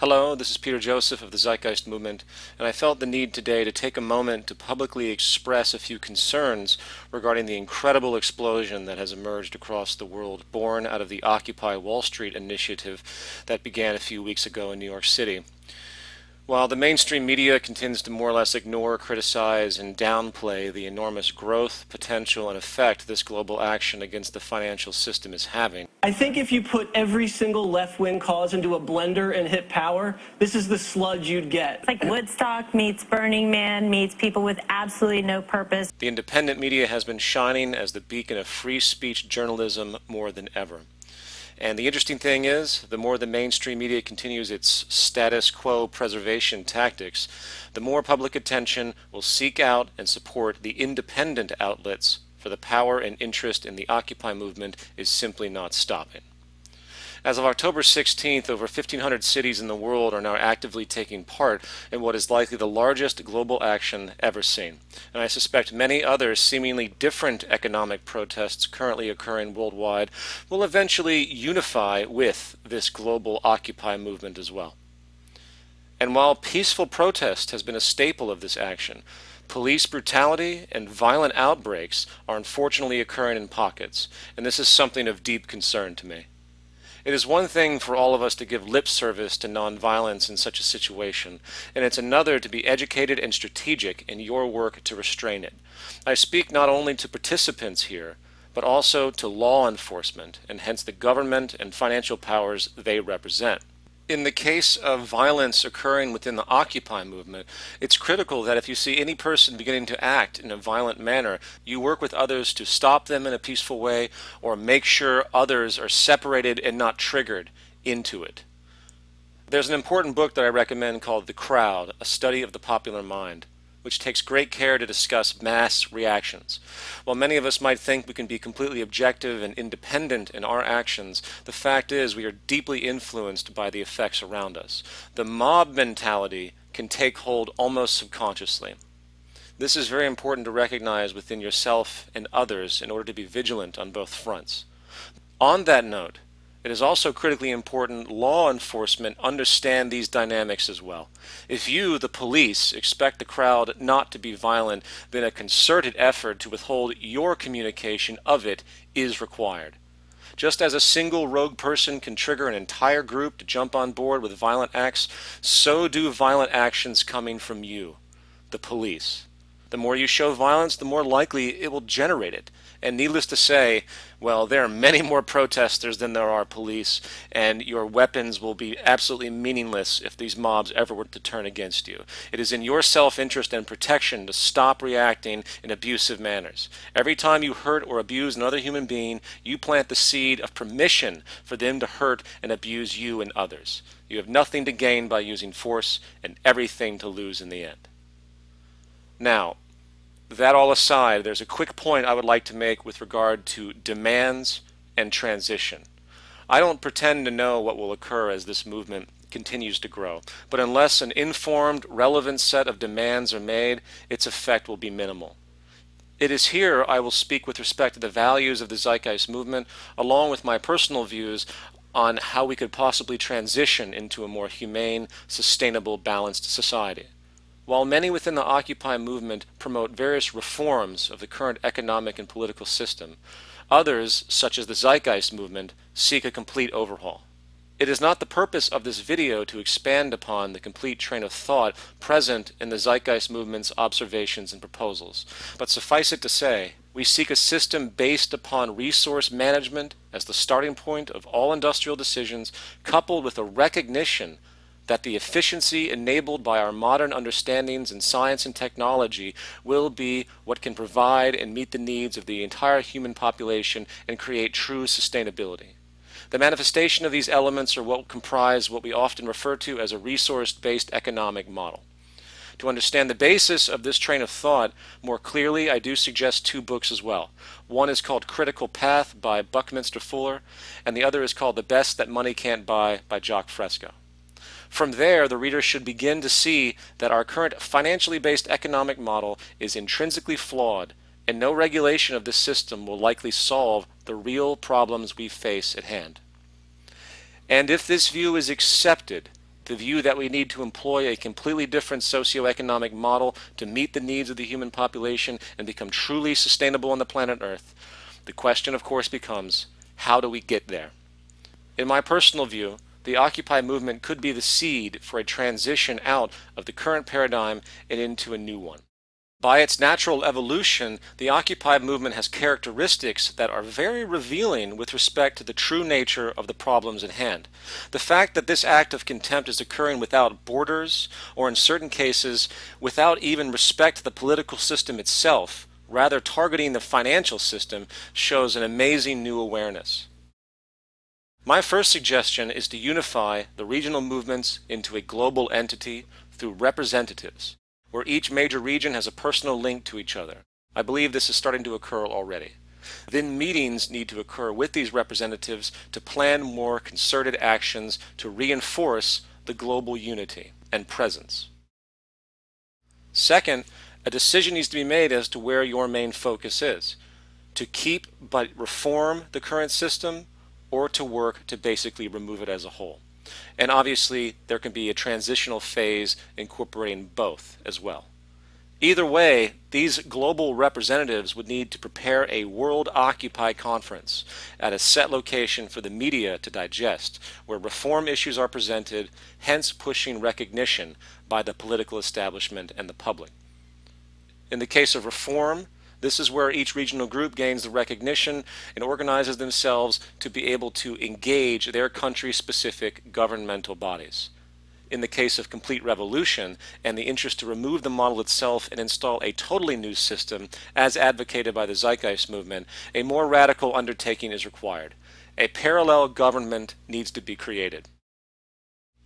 Hello, this is Peter Joseph of the Zeitgeist Movement, and I felt the need today to take a moment to publicly express a few concerns regarding the incredible explosion that has emerged across the world born out of the Occupy Wall Street initiative that began a few weeks ago in New York City. While the mainstream media continues to more or less ignore, criticize, and downplay the enormous growth, potential, and effect this global action against the financial system is having. I think if you put every single left-wing cause into a blender and hit power, this is the sludge you'd get. It's like Woodstock meets Burning Man meets people with absolutely no purpose. The independent media has been shining as the beacon of free speech journalism more than ever. And the interesting thing is, the more the mainstream media continues its status quo preservation tactics, the more public attention will seek out and support the independent outlets for the power and interest in the Occupy movement is simply not stopping. As of October 16th, over 1,500 cities in the world are now actively taking part in what is likely the largest global action ever seen. And I suspect many other seemingly different economic protests currently occurring worldwide will eventually unify with this global Occupy movement as well. And while peaceful protest has been a staple of this action, Police brutality and violent outbreaks are unfortunately occurring in pockets, and this is something of deep concern to me. It is one thing for all of us to give lip service to nonviolence in such a situation, and it's another to be educated and strategic in your work to restrain it. I speak not only to participants here, but also to law enforcement, and hence the government and financial powers they represent in the case of violence occurring within the Occupy movement, it's critical that if you see any person beginning to act in a violent manner, you work with others to stop them in a peaceful way or make sure others are separated and not triggered into it. There's an important book that I recommend called The Crowd, A Study of the Popular Mind which takes great care to discuss mass reactions. While many of us might think we can be completely objective and independent in our actions, the fact is we are deeply influenced by the effects around us. The mob mentality can take hold almost subconsciously. This is very important to recognize within yourself and others in order to be vigilant on both fronts. On that note, it is also critically important law enforcement understand these dynamics as well. If you, the police, expect the crowd not to be violent, then a concerted effort to withhold your communication of it is required. Just as a single rogue person can trigger an entire group to jump on board with violent acts, so do violent actions coming from you, the police. The more you show violence, the more likely it will generate it. And needless to say, well, there are many more protesters than there are police, and your weapons will be absolutely meaningless if these mobs ever were to turn against you. It is in your self-interest and protection to stop reacting in abusive manners. Every time you hurt or abuse another human being, you plant the seed of permission for them to hurt and abuse you and others. You have nothing to gain by using force and everything to lose in the end. Now, that all aside, there's a quick point I would like to make with regard to demands and transition. I don't pretend to know what will occur as this movement continues to grow, but unless an informed, relevant set of demands are made, its effect will be minimal. It is here I will speak with respect to the values of the Zeitgeist movement, along with my personal views on how we could possibly transition into a more humane, sustainable, balanced society. While many within the Occupy movement promote various reforms of the current economic and political system, others, such as the Zeitgeist movement, seek a complete overhaul. It is not the purpose of this video to expand upon the complete train of thought present in the Zeitgeist movement's observations and proposals, but suffice it to say, we seek a system based upon resource management as the starting point of all industrial decisions, coupled with a recognition that the efficiency enabled by our modern understandings in science and technology will be what can provide and meet the needs of the entire human population and create true sustainability. The manifestation of these elements are what comprise what we often refer to as a resource-based economic model. To understand the basis of this train of thought more clearly, I do suggest two books as well. One is called Critical Path by Buckminster Fuller, and the other is called The Best That Money Can't Buy by Jacque Fresco. From there, the reader should begin to see that our current financially based economic model is intrinsically flawed, and no regulation of this system will likely solve the real problems we face at hand. And if this view is accepted, the view that we need to employ a completely different socioeconomic model to meet the needs of the human population and become truly sustainable on the planet Earth, the question, of course, becomes how do we get there? In my personal view, the Occupy movement could be the seed for a transition out of the current paradigm and into a new one. By its natural evolution, the Occupy movement has characteristics that are very revealing with respect to the true nature of the problems at hand. The fact that this act of contempt is occurring without borders, or in certain cases, without even respect to the political system itself, rather targeting the financial system, shows an amazing new awareness. My first suggestion is to unify the regional movements into a global entity through representatives where each major region has a personal link to each other. I believe this is starting to occur already. Then meetings need to occur with these representatives to plan more concerted actions to reinforce the global unity and presence. Second, a decision needs to be made as to where your main focus is. To keep but reform the current system or to work to basically remove it as a whole. And obviously, there can be a transitional phase incorporating both as well. Either way, these global representatives would need to prepare a World Occupy conference at a set location for the media to digest, where reform issues are presented, hence pushing recognition by the political establishment and the public. In the case of reform, this is where each regional group gains the recognition and organizes themselves to be able to engage their country-specific governmental bodies. In the case of complete revolution and the interest to remove the model itself and install a totally new system, as advocated by the Zeitgeist movement, a more radical undertaking is required. A parallel government needs to be created.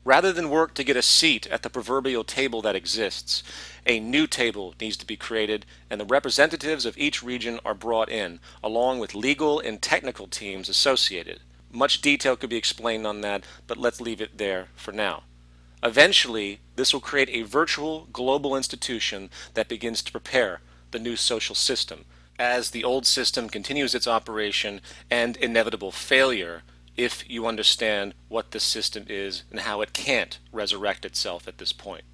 Rather than work to get a seat at the proverbial table that exists, a new table needs to be created and the representatives of each region are brought in, along with legal and technical teams associated. Much detail could be explained on that, but let's leave it there for now. Eventually, this will create a virtual global institution that begins to prepare the new social system as the old system continues its operation and inevitable failure if you understand what the system is and how it can't resurrect itself at this point.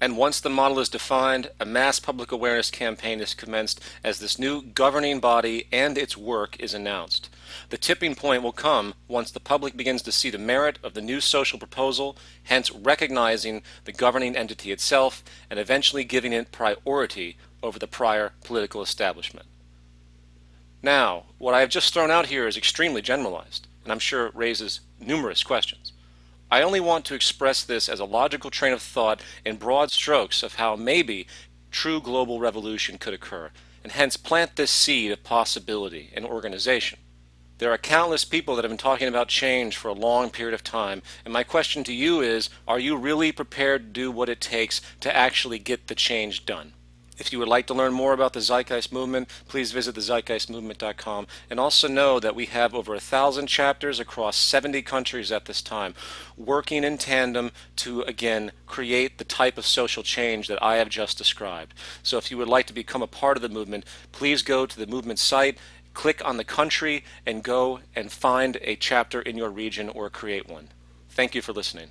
And once the model is defined, a mass public awareness campaign is commenced as this new governing body and its work is announced. The tipping point will come once the public begins to see the merit of the new social proposal, hence recognizing the governing entity itself and eventually giving it priority over the prior political establishment. Now, what I have just thrown out here is extremely generalized, and I'm sure it raises numerous questions. I only want to express this as a logical train of thought in broad strokes of how maybe true global revolution could occur, and hence plant this seed of possibility and organization. There are countless people that have been talking about change for a long period of time, and my question to you is, are you really prepared to do what it takes to actually get the change done? If you would like to learn more about the Zeitgeist Movement, please visit thezeitgeistmovement.com and also know that we have over a thousand chapters across 70 countries at this time, working in tandem to, again, create the type of social change that I have just described. So if you would like to become a part of the movement, please go to the movement site, click on the country, and go and find a chapter in your region or create one. Thank you for listening.